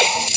Yes!